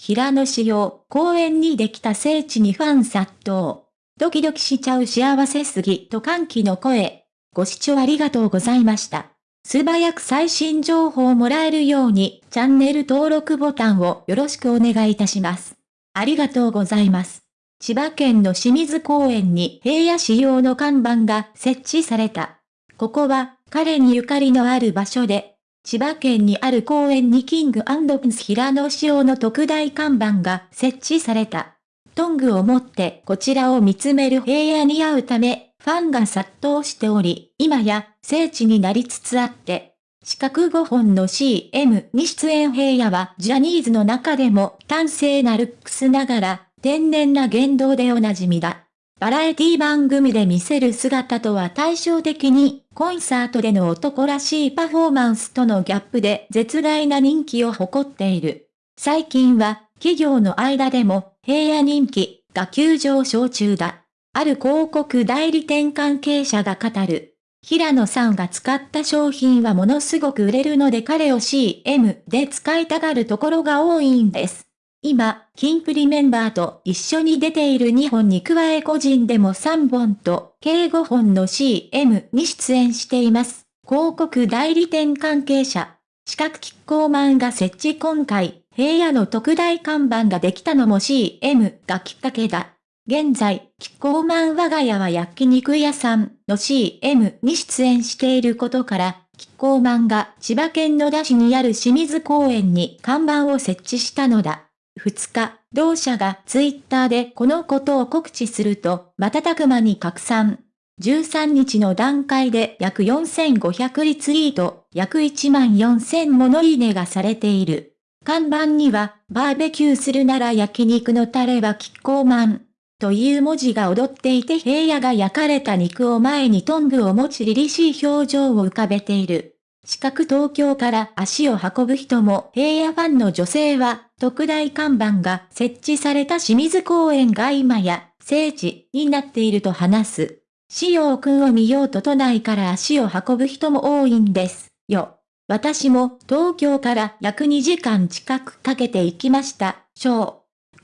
平野仕様、公園にできた聖地にファン殺到。ドキドキしちゃう幸せすぎと歓喜の声。ご視聴ありがとうございました。素早く最新情報をもらえるように、チャンネル登録ボタンをよろしくお願いいたします。ありがとうございます。千葉県の清水公園に平野仕様の看板が設置された。ここは、彼にゆかりのある場所で、千葉県にある公園にキングプンス平野仕様の特大看板が設置された。トングを持ってこちらを見つめる平野に会うため、ファンが殺到しており、今や聖地になりつつあって、四角5本の CM に出演平野はジャニーズの中でも端正なルックスながら天然な言動でおなじみだ。バラエティ番組で見せる姿とは対照的に、コンサートでの男らしいパフォーマンスとのギャップで絶大な人気を誇っている。最近は、企業の間でも、平野人気が急上昇中だ。ある広告代理店関係者が語る。平野さんが使った商品はものすごく売れるので彼を CM で使いたがるところが多いんです。今、キンプリメンバーと一緒に出ている2本に加え個人でも3本と計5本の CM に出演しています。広告代理店関係者。四角キッコーマンが設置今回、平野の特大看板ができたのも CM がきっかけだ。現在、キッコーマン我が家は焼肉屋さんの CM に出演していることから、キッコーマンが千葉県野田市にある清水公園に看板を設置したのだ。2日、同社がツイッターでこのことを告知すると、瞬く間に拡散。13日の段階で約4500リツイート、約1万4000ものいいねがされている。看板には、バーベキューするなら焼肉のタレはキッコーマン。という文字が踊っていて平野が焼かれた肉を前にトングを持ち凛々しい表情を浮かべている。四角東京から足を運ぶ人も平野ファンの女性は、特大看板が設置された清水公園が今や聖地になっていると話す。仕様くんを見ようと都内から足を運ぶ人も多いんですよ。私も東京から約2時間近くかけて行きました、ショー。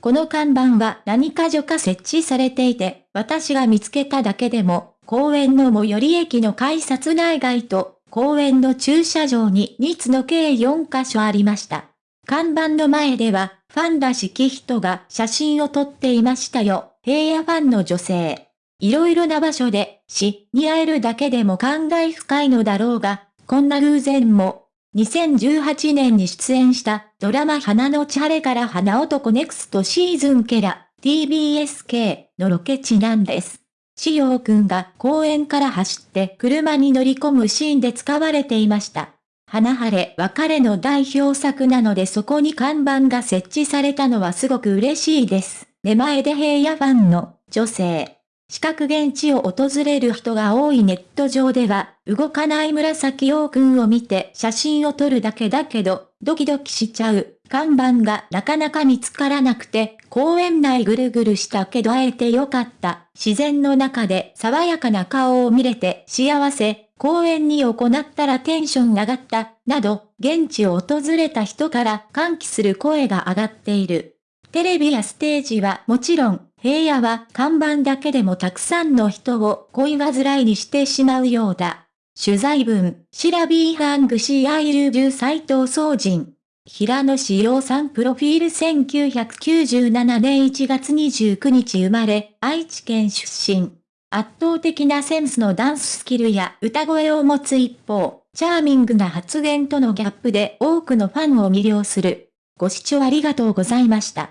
この看板は何か所か設置されていて、私が見つけただけでも、公園の最寄り駅の改札内外と公園の駐車場に2つの計4カ所ありました。看板の前では、ファンらしき人が写真を撮っていましたよ。平野ファンの女性。いろいろな場所で、死に会えるだけでも感慨深いのだろうが、こんな偶然も。2018年に出演したドラマ花のチャレから花男ネクストシーズンケラ TBSK のロケ地なんです。しようくんが公園から走って車に乗り込むシーンで使われていました。花晴れ別れの代表作なのでそこに看板が設置されたのはすごく嬉しいです。出前で平野ファンの女性。四角現地を訪れる人が多いネット上では、動かない紫陽くんを見て写真を撮るだけだけど、ドキドキしちゃう。看板がなかなか見つからなくて、公園内ぐるぐるしたけど会えてよかった。自然の中で爽やかな顔を見れて幸せ。公園に行ったらテンション上がった。など、現地を訪れた人から歓喜する声が上がっている。テレビやステージはもちろん、平野は看板だけでもたくさんの人を恋煩いにしてしまうようだ。取材文、シラビーハングシーアイルジュ斎藤総人。平野志陽さんプロフィール1997年1月29日生まれ、愛知県出身。圧倒的なセンスのダンススキルや歌声を持つ一方、チャーミングな発言とのギャップで多くのファンを魅了する。ご視聴ありがとうございました。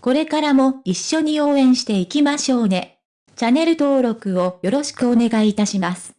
これからも一緒に応援していきましょうね。チャンネル登録をよろしくお願いいたします。